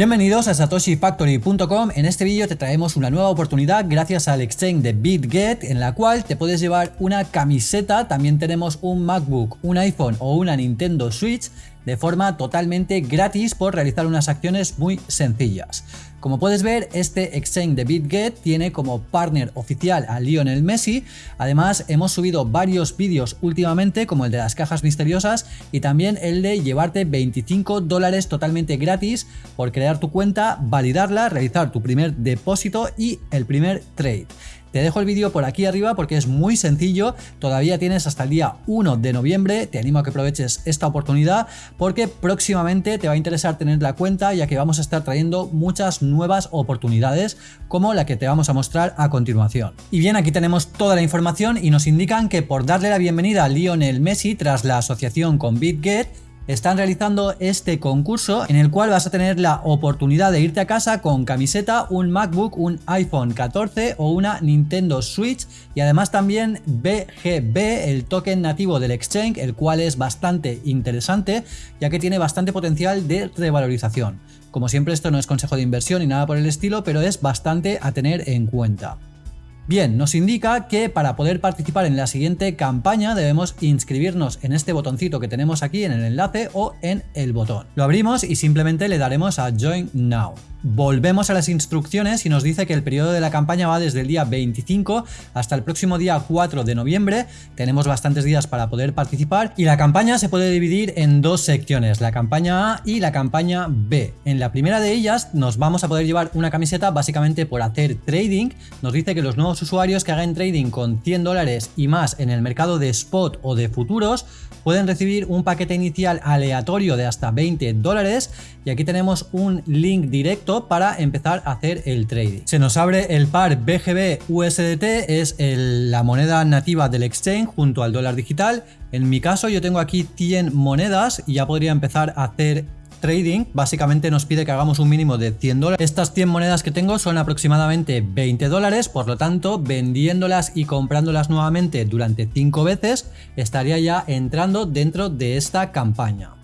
Bienvenidos a satoshifactory.com, en este vídeo te traemos una nueva oportunidad gracias al exchange de BitGet en la cual te puedes llevar una camiseta, también tenemos un MacBook, un iPhone o una Nintendo Switch de forma totalmente gratis por realizar unas acciones muy sencillas. Como puedes ver, este exchange de BitGet tiene como partner oficial a Lionel Messi, además hemos subido varios vídeos últimamente como el de las cajas misteriosas y también el de llevarte 25 dólares totalmente gratis por crear tu cuenta, validarla, realizar tu primer depósito y el primer trade. Te dejo el vídeo por aquí arriba porque es muy sencillo, todavía tienes hasta el día 1 de noviembre, te animo a que aproveches esta oportunidad porque próximamente te va a interesar tener la cuenta ya que vamos a estar trayendo muchas nuevas oportunidades como la que te vamos a mostrar a continuación. Y bien, aquí tenemos toda la información y nos indican que por darle la bienvenida a Lionel Messi tras la asociación con BitGet, están realizando este concurso en el cual vas a tener la oportunidad de irte a casa con camiseta, un MacBook, un iPhone 14 o una Nintendo Switch y además también BGB, el token nativo del exchange, el cual es bastante interesante ya que tiene bastante potencial de revalorización. Como siempre esto no es consejo de inversión ni nada por el estilo, pero es bastante a tener en cuenta. Bien, nos indica que para poder participar en la siguiente campaña debemos inscribirnos en este botoncito que tenemos aquí en el enlace o en el botón. Lo abrimos y simplemente le daremos a Join Now. Volvemos a las instrucciones y nos dice que el periodo de la campaña va desde el día 25 hasta el próximo día 4 de noviembre. Tenemos bastantes días para poder participar y la campaña se puede dividir en dos secciones, la campaña A y la campaña B. En la primera de ellas nos vamos a poder llevar una camiseta básicamente por hacer trading. Nos dice que los nuevos usuarios que hagan trading con 100 dólares y más en el mercado de spot o de futuros pueden recibir un paquete inicial aleatorio de hasta 20 dólares y aquí tenemos un link directo para empezar a hacer el trading. Se nos abre el par BGB USDT, es la moneda nativa del exchange junto al dólar digital. En mi caso yo tengo aquí 100 monedas y ya podría empezar a hacer trading básicamente nos pide que hagamos un mínimo de 100 dólares. Estas 100 monedas que tengo son aproximadamente 20 dólares, por lo tanto vendiéndolas y comprándolas nuevamente durante 5 veces estaría ya entrando dentro de esta campaña.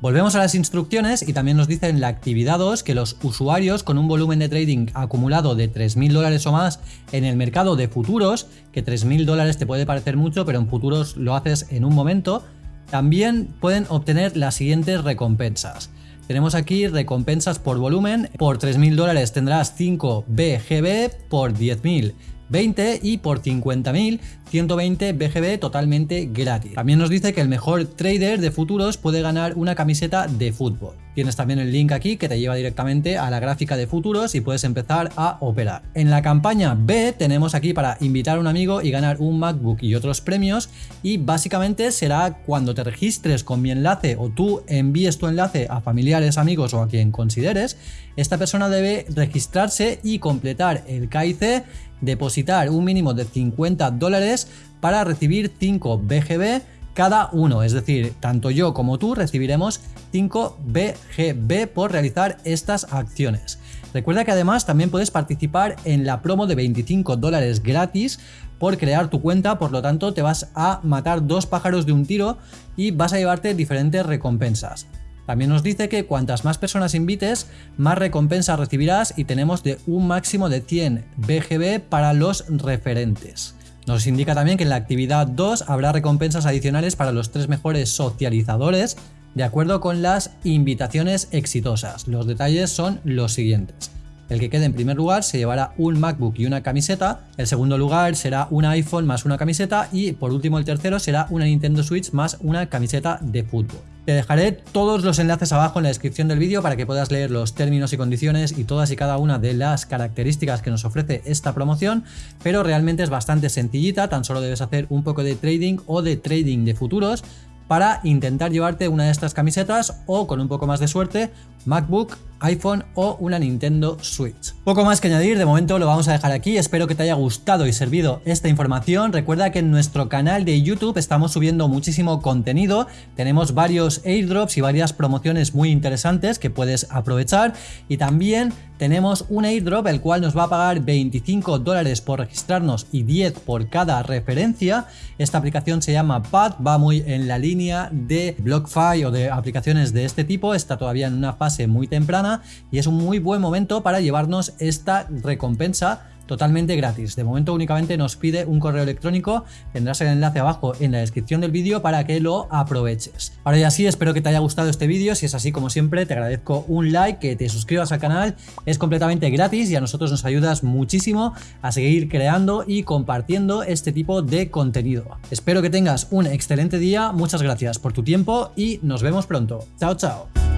Volvemos a las instrucciones y también nos dice en la actividad 2 que los usuarios con un volumen de trading acumulado de 3.000 dólares o más en el mercado de futuros, que 3.000 dólares te puede parecer mucho, pero en futuros lo haces en un momento, también pueden obtener las siguientes recompensas. Tenemos aquí recompensas por volumen, por 3.000 dólares tendrás 5 BGB, por 10.000 20 y por 50.000 120 BGB totalmente gratis. También nos dice que el mejor trader de futuros puede ganar una camiseta de fútbol. Tienes también el link aquí que te lleva directamente a la gráfica de futuros y puedes empezar a operar. En la campaña B tenemos aquí para invitar a un amigo y ganar un MacBook y otros premios y básicamente será cuando te registres con mi enlace o tú envíes tu enlace a familiares, amigos o a quien consideres, esta persona debe registrarse y completar el KIC depositar un mínimo de 50 dólares para recibir 5 BGB cada uno, es decir, tanto yo como tú recibiremos 5 BGB por realizar estas acciones. Recuerda que además también puedes participar en la promo de 25 dólares gratis por crear tu cuenta, por lo tanto te vas a matar dos pájaros de un tiro y vas a llevarte diferentes recompensas. También nos dice que cuantas más personas invites, más recompensas recibirás y tenemos de un máximo de 100 BGB para los referentes. Nos indica también que en la actividad 2 habrá recompensas adicionales para los tres mejores socializadores de acuerdo con las invitaciones exitosas. Los detalles son los siguientes. El que quede en primer lugar se llevará un MacBook y una camiseta, el segundo lugar será un iPhone más una camiseta y por último el tercero será una Nintendo Switch más una camiseta de fútbol. Te dejaré todos los enlaces abajo en la descripción del vídeo para que puedas leer los términos y condiciones y todas y cada una de las características que nos ofrece esta promoción, pero realmente es bastante sencillita, tan solo debes hacer un poco de trading o de trading de futuros para intentar llevarte una de estas camisetas o con un poco más de suerte MacBook, iPhone o una Nintendo Switch. Poco más que añadir, de momento lo vamos a dejar aquí, espero que te haya gustado y servido esta información, recuerda que en nuestro canal de YouTube estamos subiendo muchísimo contenido, tenemos varios airdrops y varias promociones muy interesantes que puedes aprovechar. Y también tenemos un airdrop el cual nos va a pagar 25 dólares por registrarnos y 10 por cada referencia. Esta aplicación se llama Pad, va muy en la línea de BlockFi o de aplicaciones de este tipo, está todavía en una fase muy temprana y es un muy buen momento para llevarnos esta recompensa totalmente gratis. De momento únicamente nos pide un correo electrónico, tendrás el enlace abajo en la descripción del vídeo para que lo aproveches. Ahora ya sí, espero que te haya gustado este vídeo, si es así como siempre te agradezco un like, que te suscribas al canal, es completamente gratis y a nosotros nos ayudas muchísimo a seguir creando y compartiendo este tipo de contenido. Espero que tengas un excelente día, muchas gracias por tu tiempo y nos vemos pronto. Chao, chao.